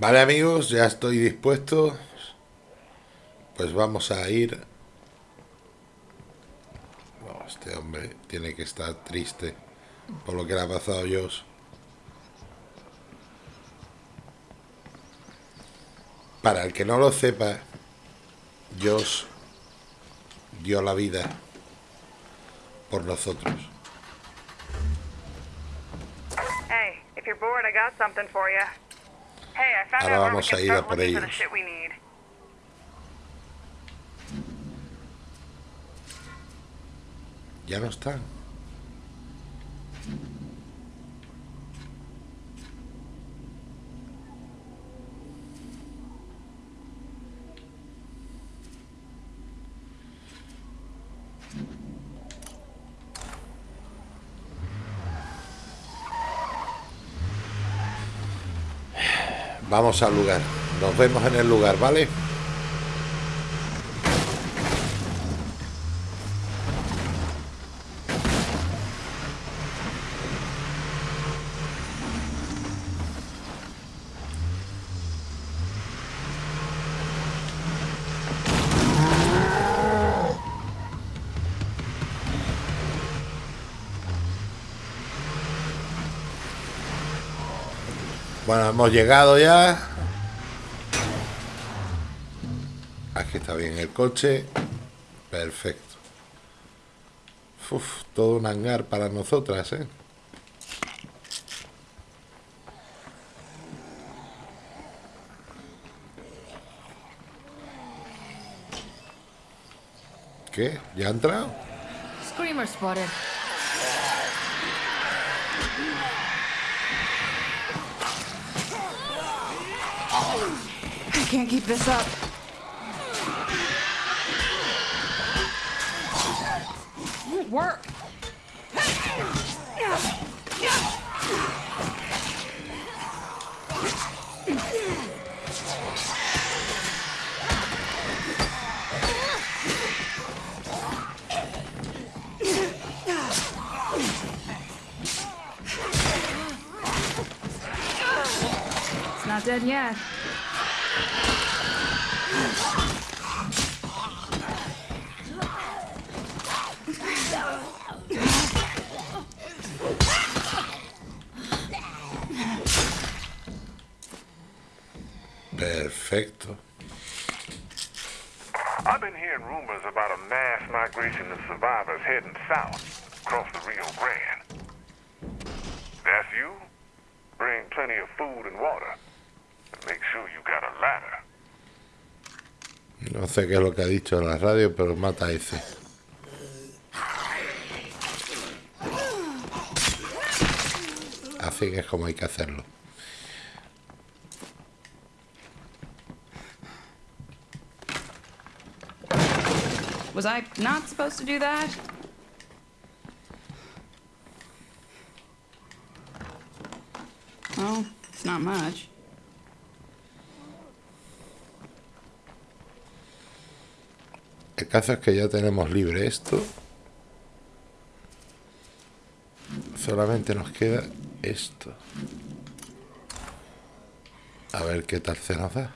Vale amigos, ya estoy dispuesto. Pues vamos a ir... Oh, este hombre tiene que estar triste por lo que le ha pasado a Josh. Para el que no lo sepa, Josh dio la vida por nosotros. Hey, if you're bored, I got something for you. Hey, I found Ahora vamos a ir a por ellos. Ya no están. Vamos al lugar. Nos vemos en el lugar, ¿vale? Bueno, hemos llegado ya. Aquí está bien el coche. Perfecto. Uf, todo un hangar para nosotras, ¿eh? ¿Qué? ¿Ya ha entrado? Screamer spotted. I can't keep this up. Won't work. It's not. Perfecto. I've been hearing rumors about a mass migration of survivors heading south across the Rio Grande. That's you? Bring plenty of food and water. No sé qué es lo que ha dicho en la radio, pero mata a ese. Así que es como hay que hacerlo. Was I not supposed to do that? Well, it's not much. Caso es que ya tenemos libre esto. Solamente nos queda esto. A ver qué tal se nos da.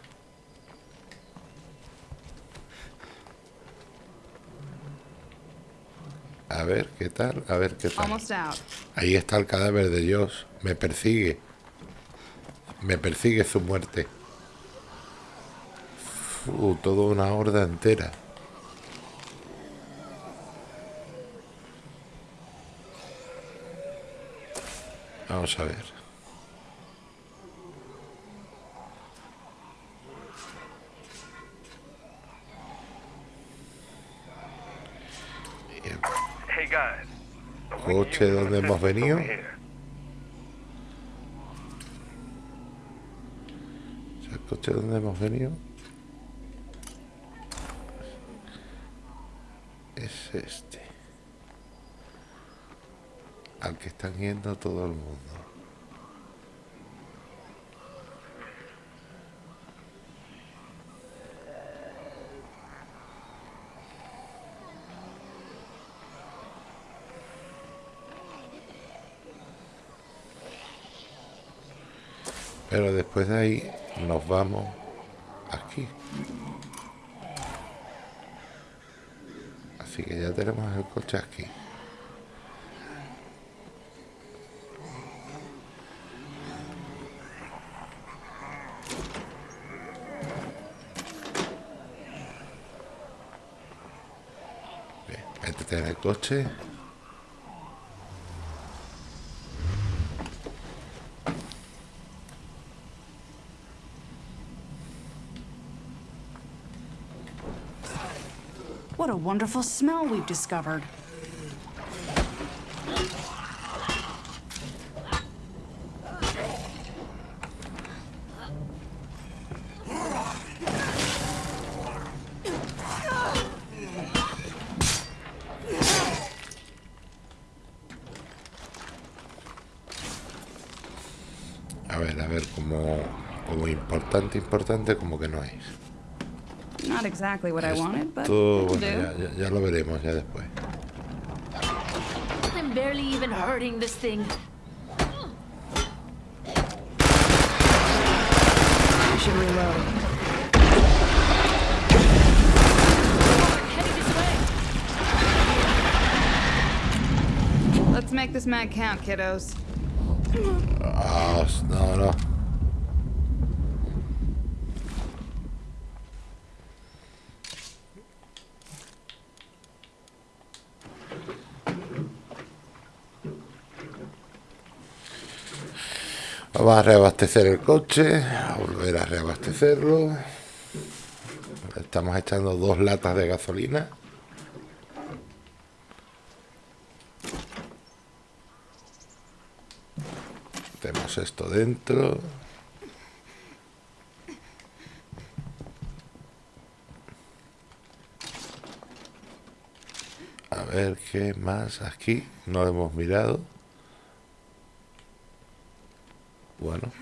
A ver qué tal, a ver qué tal. Ahí está el cadáver de Josh. Me persigue. Me persigue su muerte. Uh, toda una horda entera. Vamos a ver. Coche donde hemos venido. ¿El coche donde hemos venido? Es este. Al que están yendo todo el mundo. Pero después de ahí nos vamos aquí. Así que ya tenemos el coche aquí. Métete en el coche. What a wonderful smell we've discovered. Importante, importante, como que no es. Not exactly what I wanted, but Esto, bueno, ya, ya- ya lo veremos ya después. I'm barely even hurting this thing. I should reload. Let's make this mag count, kiddos. No, no. Vamos a reabastecer el coche, a volver a reabastecerlo. Estamos echando dos latas de gasolina. Tenemos esto dentro. A ver qué más aquí. No hemos mirado. Bueno.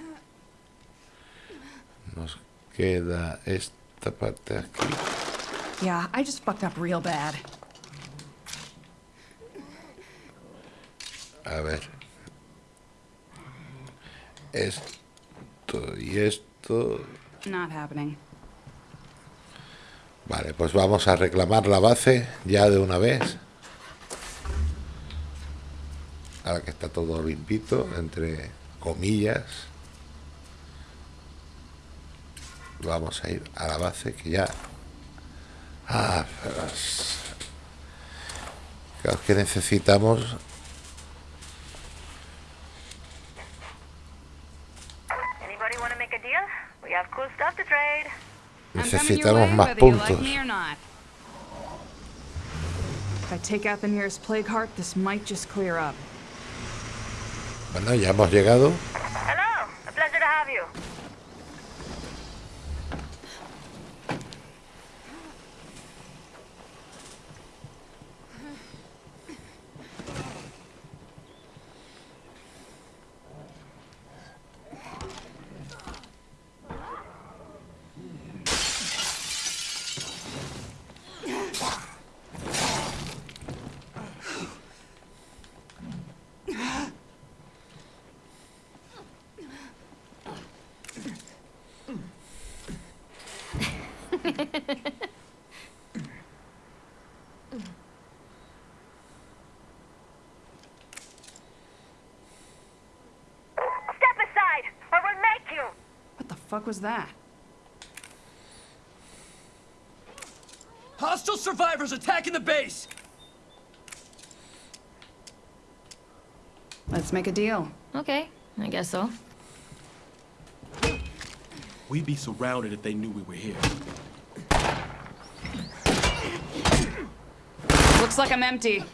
Nos queda esta parte aquí. Yeah, I just fucked up real bad. A ver. Esto y esto. Not happening. Vale, pues vamos a reclamar la base ya de una vez. Ahora que está todo limpito, entre comillas. Vamos a ir a la base que ya... Ah, pero es- Claro que necesitamos... Anybody want to make a deal? We have cool stuff to trade. I'm coming your Necesitamos más puntos. If I take out the nearest plague heart, this might just clear up. Bueno, ya hemos llegado. Fuck was that? Hostile survivors attacking the base! Let's make a deal. Okay, I guess so. We'd be surrounded if they knew we were here. Like I'm empty.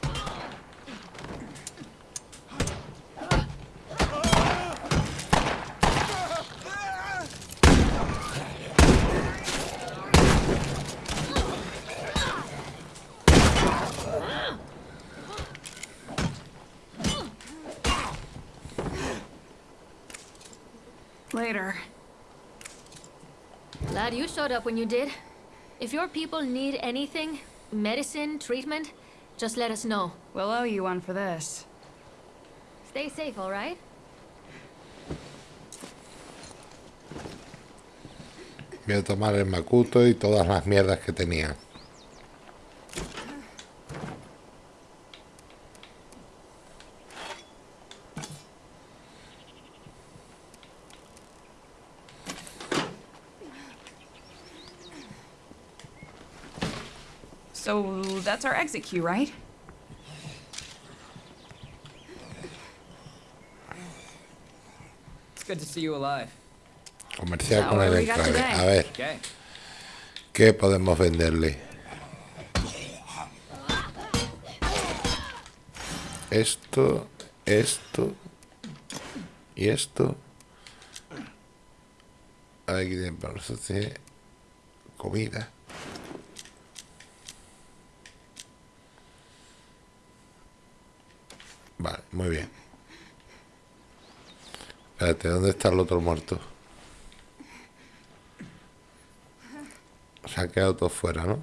Later. Glad you showed up when you did. If your people need anything, medicine, treatment, just let us know. We'll owe you one for this. Stay safe, all right? Voy a tomar el Makuto y todas las mierdas que tenía. That's our exit queue, right? It's good to see you alive. Comercial Now, con what el do we got enclave. today? A ver, Okay. ¿qué podemos venderle? Esto, esto y esto. Aquí tienen para nosotros comida. Vale, muy bien. Espérate, ¿dónde está el otro muerto? Se ha quedado todo fuera, ¿no?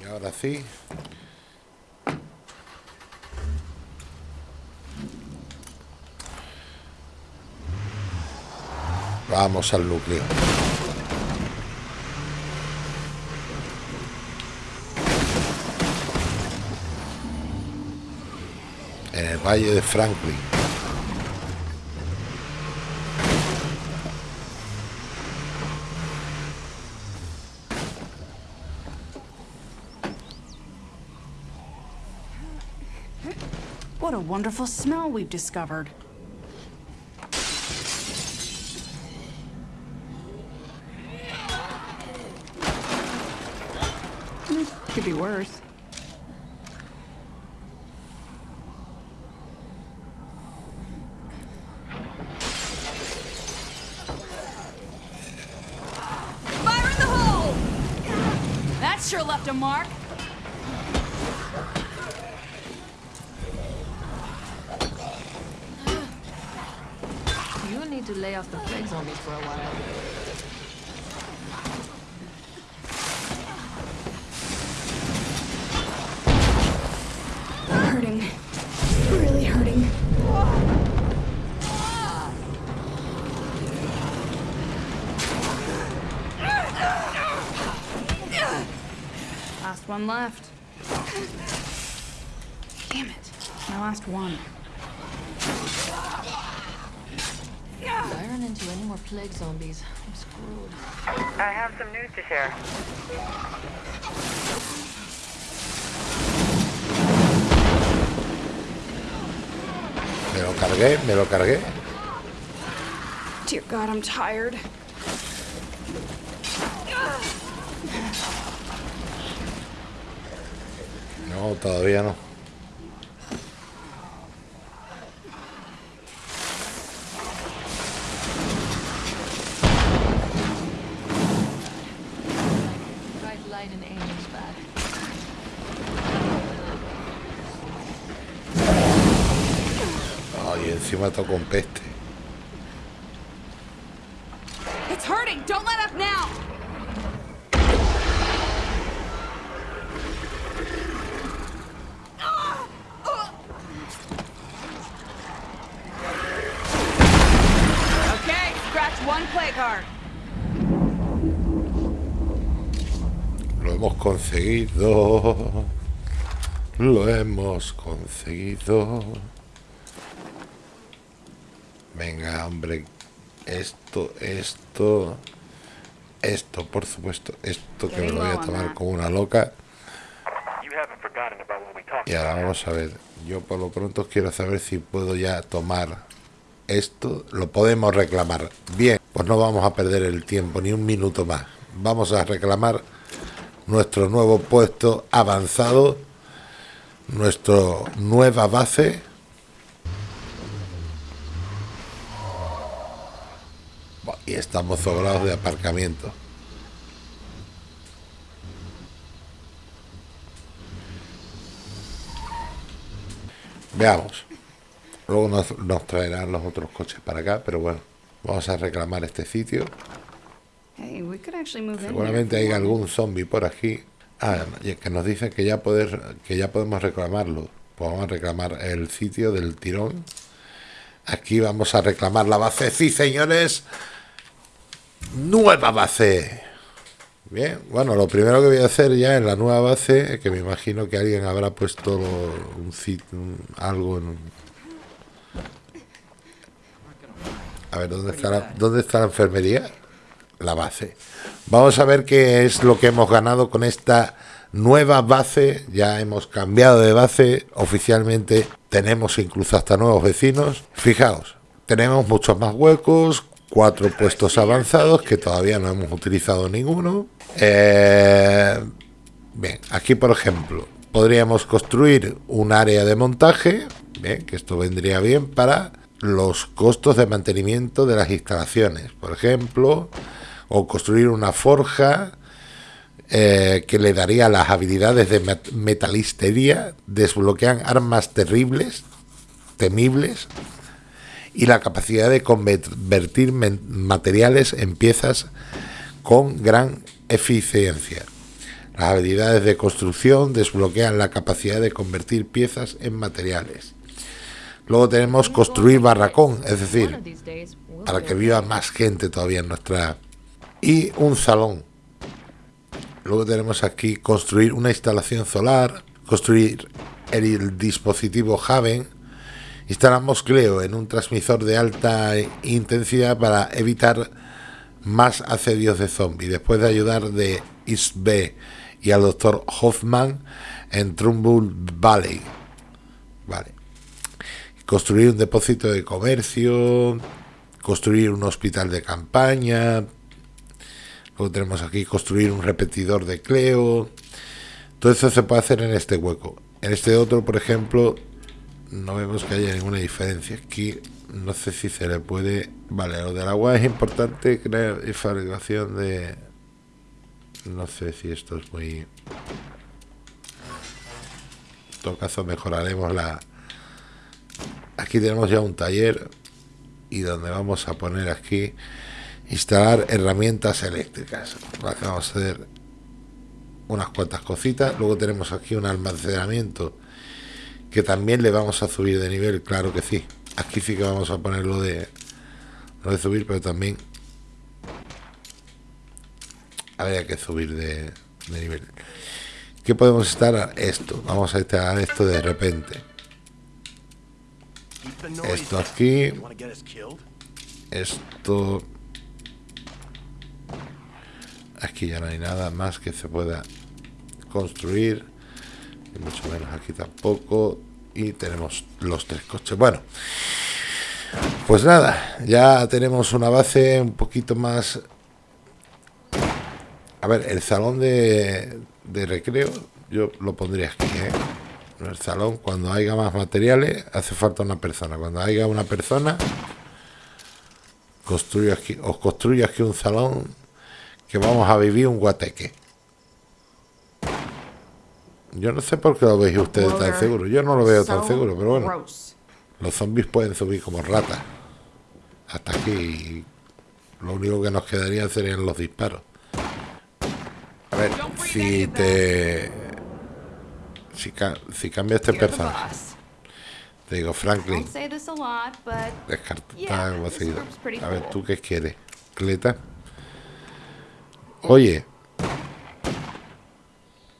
Y ahora sí. Vamos al núcleo. En el valle de Franklin. What a wonderful smell we've discovered. Worse. Fire in the hole! That sure left a mark. You need to lay off the plague zombies for a while. Last one left. Damn it. My last one. If I run into any more plague zombies, I'm screwed. I have some news to share. Me lo cargué, me lo cargué. Dear God, I'm tired. No, todavía no. Ay, encima toco un peste. It's hurting! Don't let up now! Okay, scratch one plague heart. Lo hemos conseguido. Lo hemos conseguido. Venga, hombre. Esto, esto. Esto, por supuesto. Esto que me lo voy a tomar como una loca. Y ahora vamos a ver. Yo por lo pronto quiero saber si puedo ya tomar esto. Lo podemos reclamar. Bien, pues no vamos a perder el tiempo ni un minuto más. Vamos a reclamar nuestro nuevo puesto avanzado. Nuestra nueva base. Y estamos sobrados de aparcamiento. Veamos. Luego nos traerán los otros coches para acá, pero bueno, vamos a reclamar este sitio. Hey, we could actually move in here Seguramente hay algún zombie por aquí. Ah, y que nos dicen que ya poder, que ya podemos reclamarlo. Pues vamos a reclamar el sitio del tirón. Aquí vamos a reclamar la base. Sí, señores. Nueva base. Bien, bueno, lo primero que voy a hacer ya en la nueva base, que me imagino que alguien habrá puesto un sitio, algo en... A ver, ¿dónde está, la, ¿dónde está la enfermería? La base. Vamos a ver qué es lo que hemos ganado con esta nueva base. Ya hemos cambiado de base oficialmente. Tenemos incluso hasta nuevos vecinos. Fijaos, tenemos muchos más huecos, cuatro puestos avanzados que todavía no hemos utilizado ninguno. Eh, bien, aquí por ejemplo podríamos construir un área de montaje, bien, que esto vendría bien para los costos de mantenimiento de las instalaciones, por ejemplo, o construir una forja eh, que le daría las habilidades de metalistería, desbloquean armas terribles, temibles, y la capacidad de convertir materiales en piezas con gran eficiencia. Las habilidades de construcción desbloquean la capacidad de convertir piezas en materiales. Luego tenemos construir barracón, es decir, para que viva más gente todavía en nuestra... Y un salón. Luego tenemos aquí construir una instalación solar, construir el dispositivo Haven, instalamos Cleo en un transmisor de alta intensidad para evitar más asedios de zombies. Después de ayudar de Isbe y al doctor Hoffman en Trumbull Valley. Vale. Construir un depósito de comercio, construir un hospital de campaña. Luego tenemos aquí construir un repetidor de Cleo. Todo eso se puede hacer en este hueco. En este otro, por ejemplo, no vemos que haya ninguna diferencia. Aquí no sé si se le puede... Vale, lo del agua es importante, crear y fabricación de... No sé si esto es muy... En todo caso mejoraremos la... Aquí tenemos ya un taller y donde vamos a poner aquí instalar herramientas eléctricas. Vamos a hacer unas cuantas cositas. Luego tenemos aquí un almacenamiento que también le vamos a subir de nivel, claro que sí. Aquí sí que vamos a poner lo de, lo de subir, pero también habría que subir de, nivel. ¿Qué podemos estar? Esto. Vamos a estar esto de repente. Esto aquí. Esto. Aquí ya no hay nada más que se pueda construir mucho menos aquí tampoco y tenemos los tres coches bueno pues nada ya tenemos una base un poquito más a ver el salón de, de recreo yo lo pondría aquí ¿eh? el salón cuando haya más materiales hace falta una persona cuando haya una persona construyo aquí os construyo aquí un salón que vamos a vivir un guateque yo no sé por qué lo veis ustedes tan seguro. Yo no lo veo tan seguro, pero bueno. Los zombies pueden subir como ratas. Hasta aquí. Lo único que nos quedaría serían los disparos. A ver, si te... Si, si cambia este personaje. Te digo, Franklin. Descarta A ver, ¿tú qué quieres? Cleta. Oye,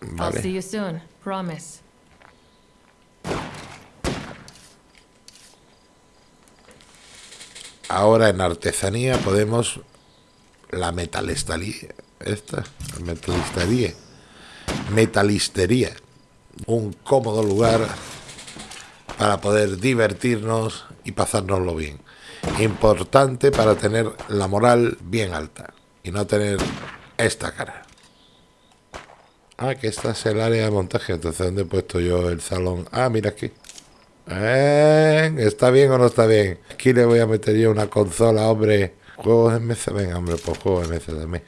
Vale. I'll see you soon. Promise. Ahora en artesanía podemos la metalistería, esta, metalistería, metalistería, un cómodo lugar para poder divertirnos y pasárnoslo bien. Importante para tener la moral bien alta y no tener esta cara. Ah, que esta es el área de montaje. Entonces, ¿dónde he puesto yo el salón? Ah, mira aquí. Eh, ¿Está bien o no está bien? Aquí le voy a meter yo una consola, hombre. Juegos de mesa. Venga, hombre, pues juegos de mesa también.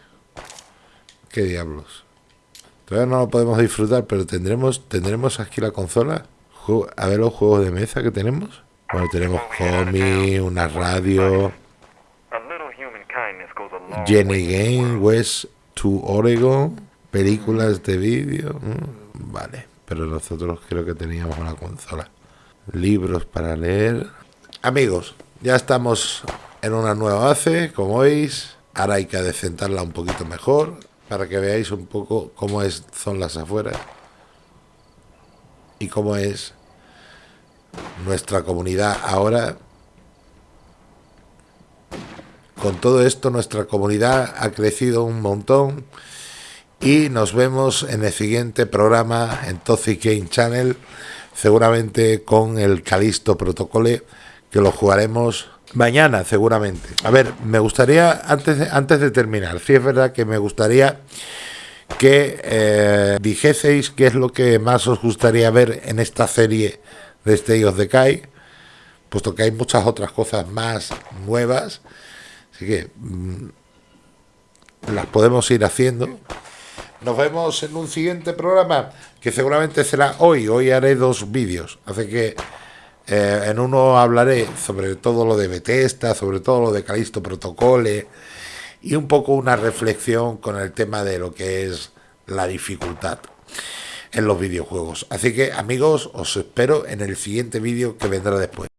¿Qué diablos? Todavía no lo podemos disfrutar, pero tendremos tendremos aquí la consola. A ver los juegos de mesa que tenemos. Bueno, tenemos cómic, una radio. Jenny Game, West to Oregon. Películas de vídeo. mm, Vale, pero nosotros creo que teníamos una consola. Libros para leer. Amigos, ya estamos en una nueva base, como veis. Ahora hay que adecentarla un poquito mejor para que veáis un poco cómo es, son las afueras y cómo es nuestra comunidad ahora. Con todo esto nuestra comunidad ha crecido un montón y nos vemos en el siguiente programa en Toxic Game Channel, seguramente con el Calisto Protocole, que lo jugaremos mañana seguramente. A ver, me gustaría, antes de, antes de terminar, sí es verdad que me gustaría que eh, dijeseis qué es lo que más os gustaría ver en esta serie de State of Decay, puesto que hay muchas otras cosas más nuevas, así que mm, las podemos ir haciendo. Nos vemos en un siguiente programa que seguramente será hoy. Hoy haré dos vídeos, así que eh, en uno hablaré sobre todo lo de Bethesda, sobre todo lo de Calisto Protocole y un poco una reflexión con el tema de lo que es la dificultad en los videojuegos. Así que amigos, os espero en el siguiente vídeo que vendrá después.